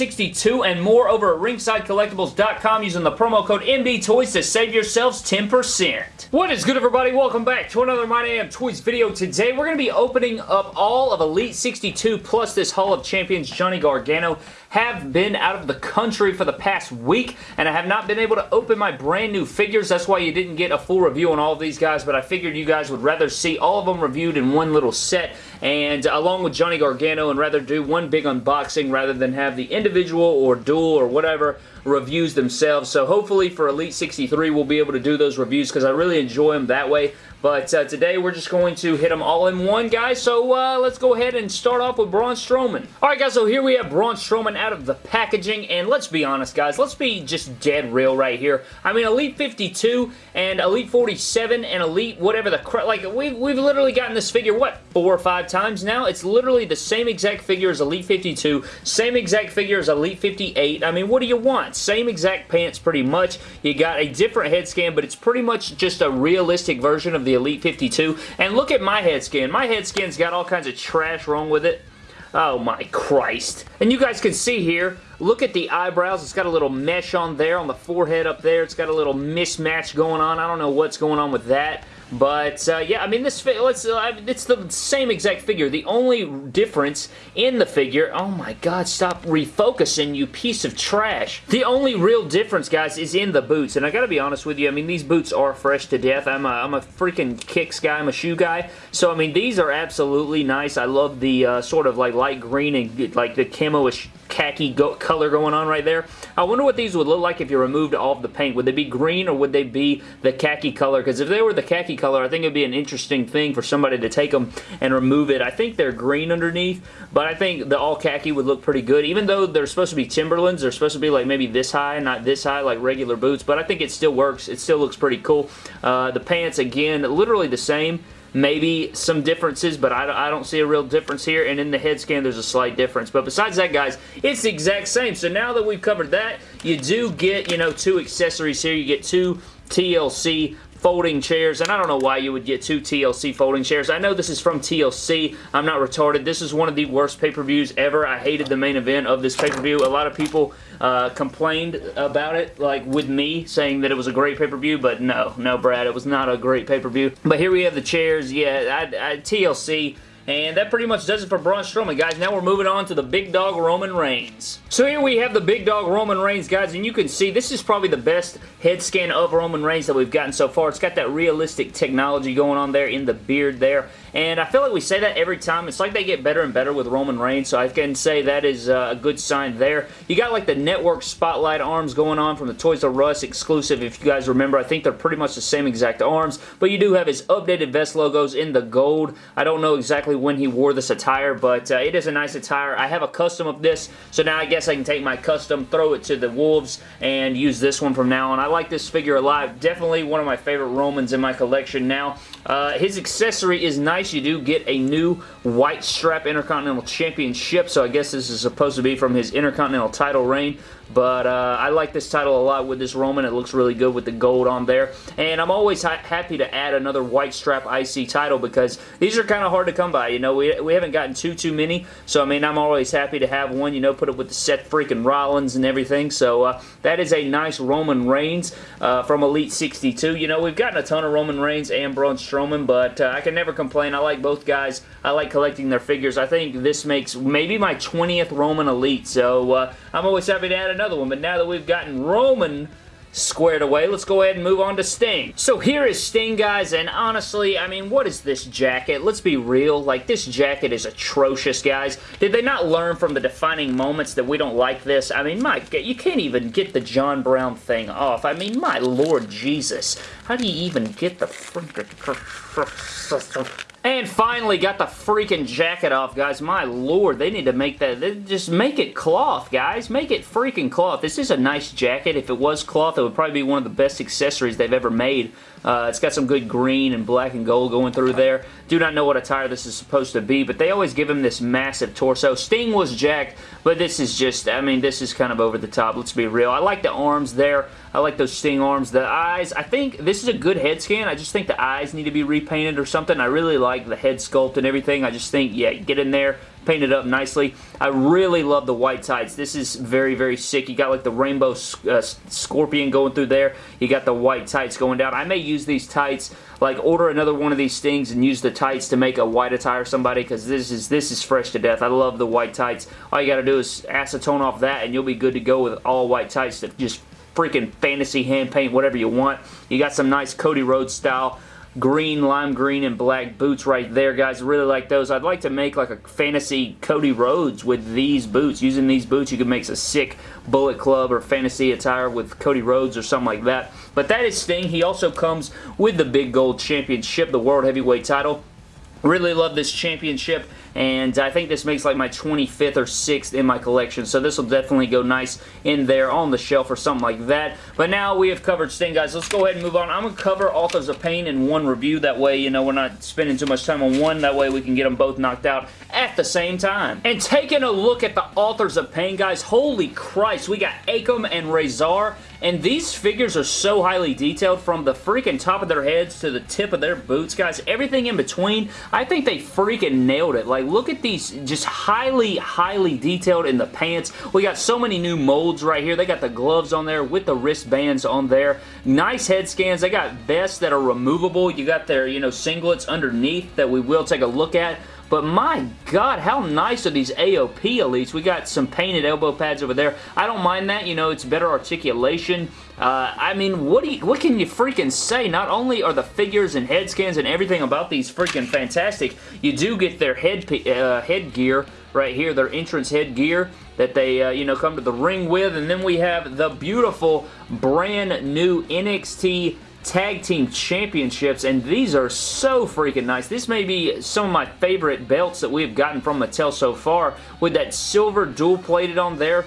get 62 and more over at ringsidecollectibles.com using the promo code MDTOYS to save yourselves 10%. What is good everybody? Welcome back to another My Damn Toys video. Today we're going to be opening up all of Elite 62 plus this Hall of Champions Johnny Gargano have been out of the country for the past week, and I have not been able to open my brand new figures. That's why you didn't get a full review on all of these guys, but I figured you guys would rather see all of them reviewed in one little set, and uh, along with Johnny Gargano, and rather do one big unboxing rather than have the individual or dual or whatever reviews themselves. So hopefully for Elite 63 we'll be able to do those reviews because I really enjoy them that way. But uh, today we're just going to hit them all in one, guys. So uh, let's go ahead and start off with Braun Strowman. Alright, guys, so here we have Braun Strowman out of the packaging. And let's be honest, guys. Let's be just dead real right here. I mean, Elite 52 and Elite 47 and Elite whatever the. Like, we've, we've literally gotten this figure, what, four or five times now? It's literally the same exact figure as Elite 52. Same exact figure as Elite 58. I mean, what do you want? Same exact pants pretty much. You got a different head scan, but it's pretty much just a realistic version of the Elite 52. And look at my head scan. My head scan's got all kinds of trash wrong with it. Oh my Christ. And you guys can see here, look at the eyebrows. It's got a little mesh on there on the forehead up there. It's got a little mismatch going on. I don't know what's going on with that. But, uh, yeah, I mean, this let's, uh, it's the same exact figure. The only difference in the figure, oh my god, stop refocusing, you piece of trash. The only real difference, guys, is in the boots. And I gotta be honest with you, I mean, these boots are fresh to death. I'm a, I'm a freaking kicks guy, I'm a shoe guy. So, I mean, these are absolutely nice. I love the uh, sort of like light green and like the camo-ish khaki go color going on right there. I wonder what these would look like if you removed all of the paint. Would they be green or would they be the khaki color? Because if they were the khaki color, I think it would be an interesting thing for somebody to take them and remove it. I think they're green underneath, but I think the all khaki would look pretty good. Even though they're supposed to be Timberlands, they're supposed to be like maybe this high, not this high like regular boots, but I think it still works. It still looks pretty cool. Uh, the pants, again, literally the same maybe some differences, but I, I, don't see a real difference here, and in the head scan, there's a slight difference. But besides that, guys, it's the exact same. So now that we've covered that, you do get, you know, two accessories here. You get two TLC folding chairs, and I don't know why you would get two TLC folding chairs. I know this is from TLC. I'm not retarded. This is one of the worst pay-per-views ever. I hated the main event of this pay-per-view. A lot of people uh, complained about it, like with me, saying that it was a great pay-per-view, but no, no, Brad, it was not a great pay-per-view. But here we have the chairs. Yeah, I, I, TLC and that pretty much does it for Braun Strowman, guys. Now we're moving on to the big dog Roman Reigns. So here we have the big dog Roman Reigns, guys, and you can see this is probably the best head scan of Roman Reigns that we've gotten so far. It's got that realistic technology going on there in the beard there. And I feel like we say that every time. It's like they get better and better with Roman Reigns, so I can say that is uh, a good sign there. You got like the network spotlight arms going on from the Toys R Us exclusive, if you guys remember. I think they're pretty much the same exact arms, but you do have his updated vest logos in the gold. I don't know exactly when he wore this attire, but uh, it is a nice attire. I have a custom of this, so now I guess I can take my custom, throw it to the Wolves, and use this one from now on. I like this figure a lot. Definitely one of my favorite Romans in my collection now. Uh, his accessory is nice nice. You do get a new white strap Intercontinental Championship, so I guess this is supposed to be from his Intercontinental title reign. But uh, I like this title a lot with this Roman. It looks really good with the gold on there. And I'm always ha happy to add another white strap IC title because these are kind of hard to come by. You know, we, we haven't gotten too, too many. So, I mean, I'm always happy to have one, you know, put it with the Seth freaking Rollins and everything. So, uh, that is a nice Roman Reigns uh, from Elite 62. You know, we've gotten a ton of Roman Reigns and Braun Strowman, but uh, I can never complain. I like both guys. I like collecting their figures. I think this makes maybe my 20th Roman Elite. So, uh, I'm always happy to add another one. But now that we've gotten Roman squared away, let's go ahead and move on to Sting. So here is Sting, guys, and honestly, I mean, what is this jacket? Let's be real. Like, this jacket is atrocious, guys. Did they not learn from the defining moments that we don't like this? I mean, my, you can't even get the John Brown thing off. I mean, my Lord Jesus. How do you even get the. And finally got the freaking jacket off, guys. My lord, they need to make that. Just make it cloth, guys. Make it freaking cloth. This is a nice jacket. If it was cloth, it would probably be one of the best accessories they've ever made. Uh, it's got some good green and black and gold going through there. Do not know what attire this is supposed to be, but they always give him this massive torso. Sting was jacked, but this is just, I mean, this is kind of over the top. Let's be real. I like the arms there. I like those Sting arms. The eyes, I think this is a good head scan. I just think the eyes need to be repainted or something. I really like the head sculpt and everything. I just think, yeah, get in there painted up nicely. I really love the white tights. This is very, very sick. You got like the rainbow uh, scorpion going through there. You got the white tights going down. I may use these tights like order another one of these things and use the tights to make a white attire somebody because this is this is fresh to death. I love the white tights. All you got to do is acetone off that and you'll be good to go with all white tights that just freaking fantasy hand paint whatever you want. You got some nice Cody Rhodes style green, lime green, and black boots right there, guys. really like those. I'd like to make like a fantasy Cody Rhodes with these boots. Using these boots, you can make a sick Bullet Club or fantasy attire with Cody Rhodes or something like that. But that is Sting. He also comes with the Big Gold Championship, the World Heavyweight title. Really love this championship and I think this makes like my 25th or 6th in my collection, so this will definitely go nice in there on the shelf or something like that. But now we have covered Sting, guys. Let's go ahead and move on. I'm going to cover Authors of Pain in one review. That way, you know, we're not spending too much time on one. That way we can get them both knocked out at the same time. And taking a look at the Authors of Pain, guys, holy Christ, we got Akam and Rezar, and these figures are so highly detailed from the freaking top of their heads to the tip of their boots, guys. Everything in between, I think they freaking nailed it. Like, like, look at these just highly, highly detailed in the pants. We got so many new molds right here. They got the gloves on there with the wristbands on there. Nice head scans. They got vests that are removable. You got their, you know, singlets underneath that we will take a look at. But my God, how nice are these AOP Elites? We got some painted elbow pads over there. I don't mind that. You know, it's better articulation. Uh, I mean, what, you, what can you freaking say? Not only are the figures and head scans and everything about these freaking fantastic, you do get their head uh, headgear right here, their entrance headgear that they, uh, you know, come to the ring with. And then we have the beautiful brand new NXT Tag Team Championships, and these are so freaking nice. This may be some of my favorite belts that we have gotten from Mattel so far, with that silver dual-plated on there.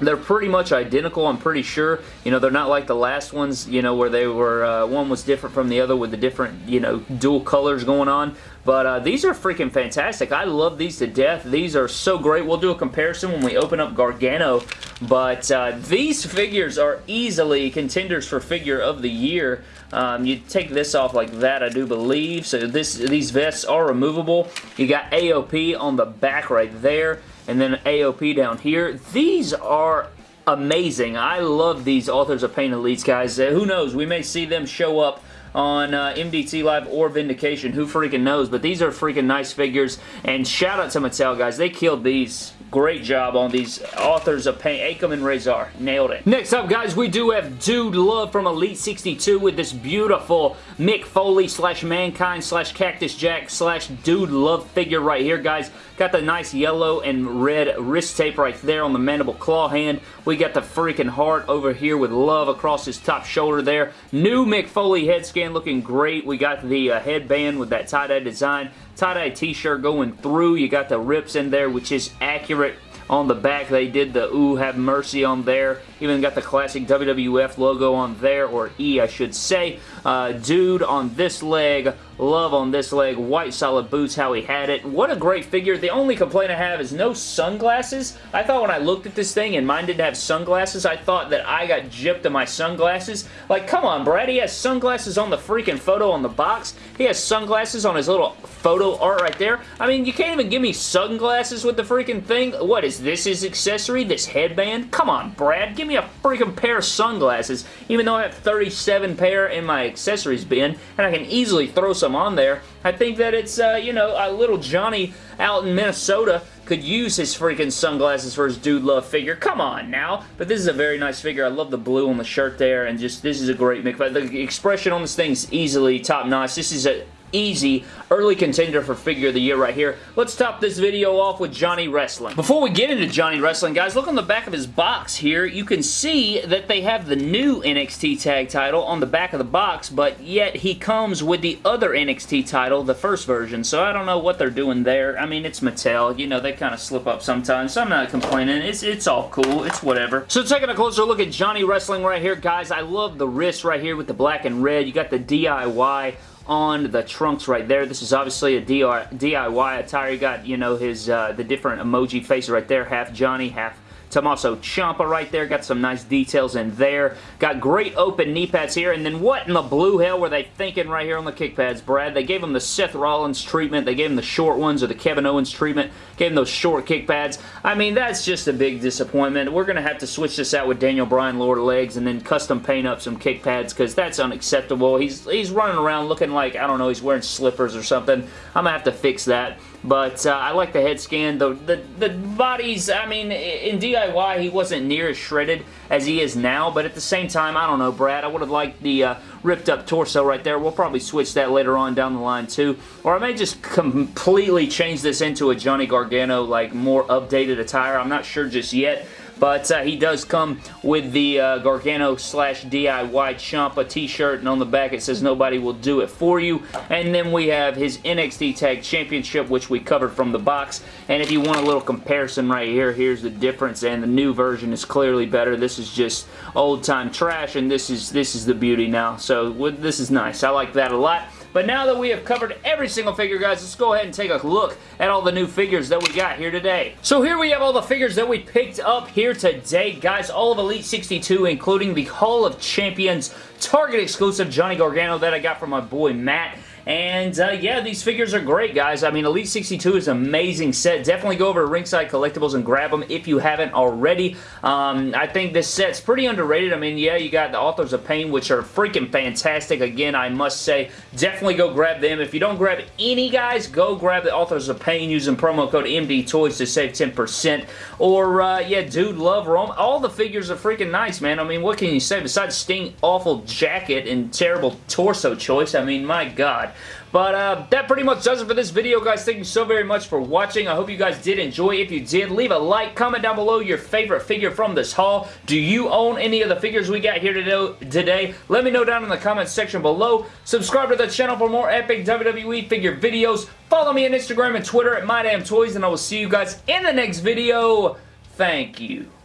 They're pretty much identical, I'm pretty sure. You know, they're not like the last ones, you know, where they were, uh, one was different from the other with the different, you know, dual colors going on. But uh, these are freaking fantastic. I love these to death. These are so great. We'll do a comparison when we open up Gargano. But uh, these figures are easily contenders for figure of the year. Um, you take this off like that, I do believe. So this these vests are removable. You got AOP on the back right there and then AOP down here. These are amazing. I love these Authors of Pain Elites, guys. Uh, who knows? We may see them show up on uh, MDT Live or Vindication. Who freaking knows? But these are freaking nice figures. And shout out to Mattel, guys. They killed these Great job on these authors of Pain. Akam and Rezar. Nailed it. Next up, guys, we do have Dude Love from Elite 62 with this beautiful Mick Foley slash Mankind slash Cactus Jack slash Dude Love figure right here, guys. Got the nice yellow and red wrist tape right there on the mandible claw hand. We got the freaking heart over here with love across his top shoulder there. New Mick Foley head scan looking great. We got the uh, headband with that tie-dye design tie-dye t-shirt going through. You got the rips in there, which is accurate on the back, they did the Ooh Have Mercy on there. Even got the classic WWF logo on there, or E I should say. Uh, dude on this leg, love on this leg, white solid boots, how he had it. What a great figure. The only complaint I have is no sunglasses. I thought when I looked at this thing and mine didn't have sunglasses, I thought that I got gypped of my sunglasses. Like, come on, Brad. He has sunglasses on the freaking photo on the box. He has sunglasses on his little photo art right there. I mean, you can't even give me sunglasses with the freaking thing. What is this his accessory? This headband? Come on, Brad. Give me a freaking pair of sunglasses, even though I have 37 pair in my accessories bin, and I can easily throw some on there. I think that it's, uh, you know, a little Johnny out in Minnesota could use his freaking sunglasses for his Dude Love figure. Come on now. But this is a very nice figure. I love the blue on the shirt there, and just, this is a great mix. But the expression on this thing is easily top-notch. This is a easy early contender for figure of the year right here. Let's top this video off with Johnny Wrestling. Before we get into Johnny Wrestling, guys, look on the back of his box here. You can see that they have the new NXT tag title on the back of the box, but yet he comes with the other NXT title, the first version, so I don't know what they're doing there. I mean, it's Mattel. You know, they kind of slip up sometimes, so I'm not complaining. It's, it's all cool. It's whatever. So taking a closer look at Johnny Wrestling right here, guys, I love the wrist right here with the black and red. You got the DIY on the trunks right there. This is obviously a DIY attire. You got, you know, his uh, the different emoji faces right there. Half Johnny, half Tommaso Ciampa right there. Got some nice details in there. Got great open knee pads here. And then what in the blue hell were they thinking right here on the kick pads, Brad? They gave him the Seth Rollins treatment. They gave him the short ones or the Kevin Owens treatment. Gave him those short kick pads. I mean, that's just a big disappointment. We're going to have to switch this out with Daniel Bryan lower legs and then custom paint up some kick pads because that's unacceptable. He's, he's running around looking like, I don't know, he's wearing slippers or something. I'm going to have to fix that. But uh, I like the head scan. The, the, the bodies, I mean, in DIY, he wasn't near as shredded as he is now. But at the same time, I don't know, Brad. I would have liked the uh, ripped up torso right there. We'll probably switch that later on down the line too. Or I may just completely change this into a Johnny Gargano, like, more updated attire. I'm not sure just yet. But uh, he does come with the uh, Gargano slash DIY Ciampa t-shirt, and on the back it says nobody will do it for you. And then we have his NXT Tag Championship, which we covered from the box. And if you want a little comparison right here, here's the difference, and the new version is clearly better. This is just old-time trash, and this is this is the beauty now. So this is nice. I like that a lot. But now that we have covered every single figure, guys, let's go ahead and take a look at all the new figures that we got here today. So here we have all the figures that we picked up here today, guys. All of Elite 62, including the Hall of Champions Target exclusive Johnny Gargano that I got from my boy Matt. And uh, yeah, these figures are great, guys. I mean, Elite 62 is an amazing set. Definitely go over to Ringside Collectibles and grab them if you haven't already. Um, I think this set's pretty underrated. I mean, yeah, you got the Authors of Pain, which are freaking fantastic. Again, I must say, definitely go grab them. If you don't grab any, guys, go grab the Authors of Pain using promo code MD Toys to save 10%. Or, uh, yeah, Dude Love Rome. All the figures are freaking nice, man. I mean, what can you say? Besides Sting awful jacket and terrible torso choice, I mean, my God. But uh, that pretty much does it for this video, guys. Thank you so very much for watching. I hope you guys did enjoy. If you did, leave a like. Comment down below your favorite figure from this haul. Do you own any of the figures we got here today? Let me know down in the comments section below. Subscribe to the channel for more epic WWE figure videos. Follow me on Instagram and Twitter at MyDamnToys, and I will see you guys in the next video. Thank you.